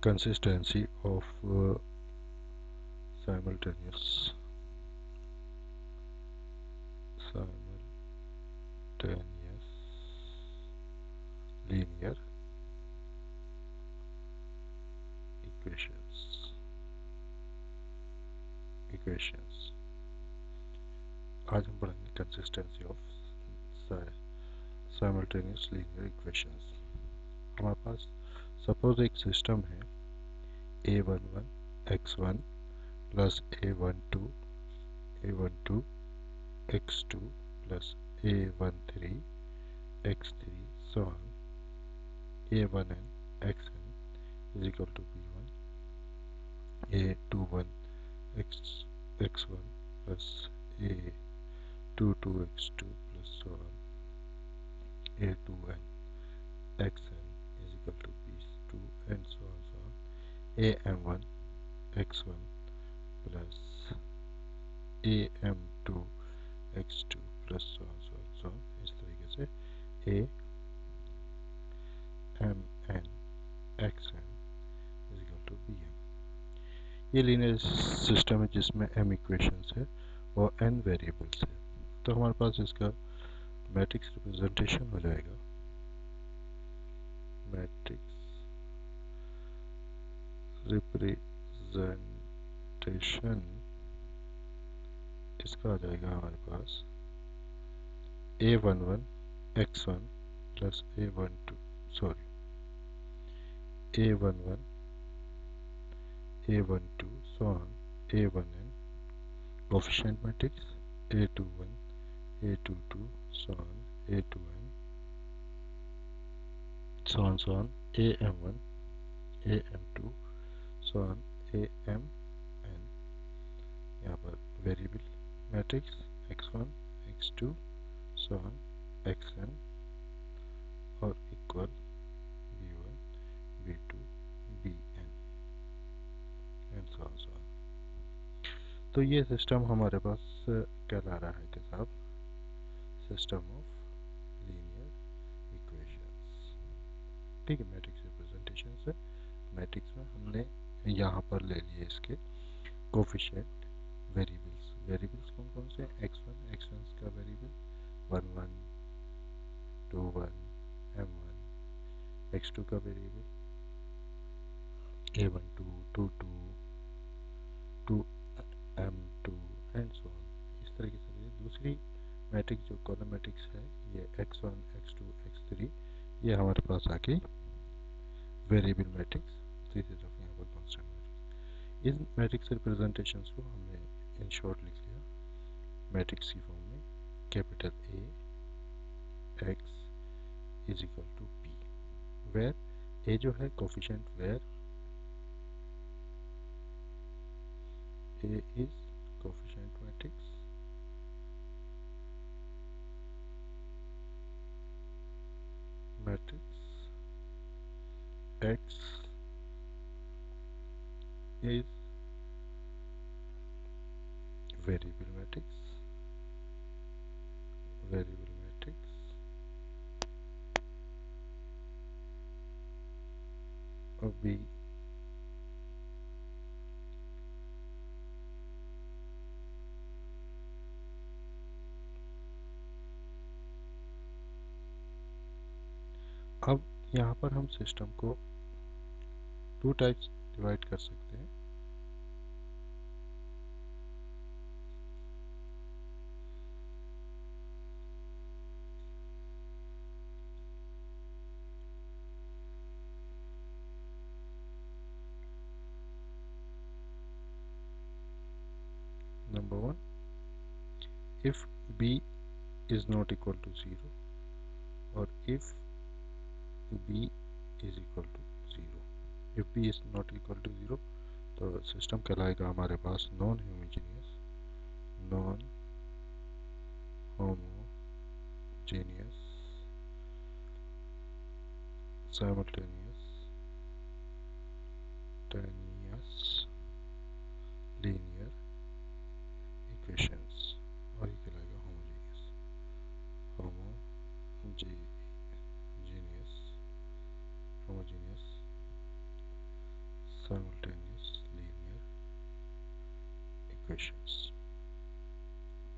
consistency of uh, simultaneous simultaneous linear equations equations आज हम पढ़ेंगे consistency of simultaneous linear equations हमारे पास सपोज़ एक सिस्टम है A one one X one plus A one two A one two X two plus A one three X three so on A one N X N is equal to B one A two one X X one plus A two two X two plus so on A two N X N and so on so on am1 x1 plus am2 x2 plus so on so on so on. इस तरीके से a M N X N is equal to B M ये linear system है जिसमें M equations है और N variables है। तो हमारे पास इसका मैट्रिक्स रिप्रेजेंटेशन हो जाएगा मैट्रिक्स रिप्रेजेंटेशन इसका आ जाएगा हमारे पास A one one X one plus A one two sorry a11 a12 so on a1n coefficient matrix a21 a22 so on a2n so on so on am1 am2 so on amn यहाँ पर variable matrix x1 x2 so on xn और equal v2 bn and so on so on तो ये system हमारे पास कहला रहा है कि साहब, सिस्टम ऑफ़ लीनियर इक्वेशंस। ठीक है, मैट्रिक्स रिप्रेजेंटेशन से, मैट्रिक्स में हमने यहाँ पर ले लिए इसके कोफिशिएंट वेरिएबल्स वेरिएबल्स कौन कौन से एक्स वन एक्स वन का variable one one two one M one X two का variable a12 22 2 m2 and so on इस तरीके से दूसरी मैट्रिक्स जो कॉलम मैट्रिक्स है, ये x1 x2 x3 ये हमारे पास आके वेरिएबल मैट्रिक्स तीसरी तरफ़ यहाँ पर कॉन्स्टेंट मैट्रिक्स इन मैट्रिक्स रिप्रेजेंटेशन को हमने इन शॉर्ट लिख लिया। मैट्रिक्स की फॉर्म में capital A X is equal to P where A जो है coefficient where A is coefficient matrix matrix X is variable matrix variable matrix B अब यहाँ पर हम सिस्टम को टू टाइप्स डिवाइड कर सकते हैं। Number one if B is not equal to zero और if B is equal to if P is not equal to zero तो सिस्टम कहलाएगा हमारे पास non homogeneous non homogeneous simultaneous टेनियस लीन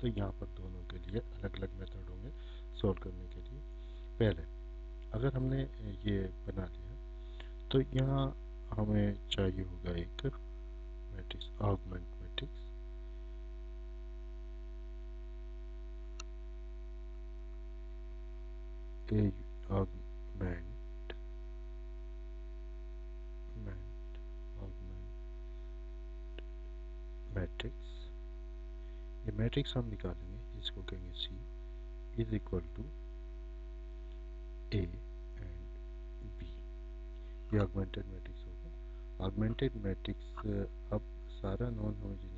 तो यहाँ पर दोनों के लिए अलग अलग मेथड होंगे सॉल्व करने के लिए। पहले, अगर हमने ये बना लिया तो यहाँ हमें चाहिए होगा एक matrix augment matrix a matrix ये मैट्रिक्स हम निकालेंगे इसको कहेंगे C is equal to A and B ये ऑगमेंटेड मैट्रिक्स होगा। ऑगमेंटेड मैट्रिक्स अब सारा नॉन होमोजीनियस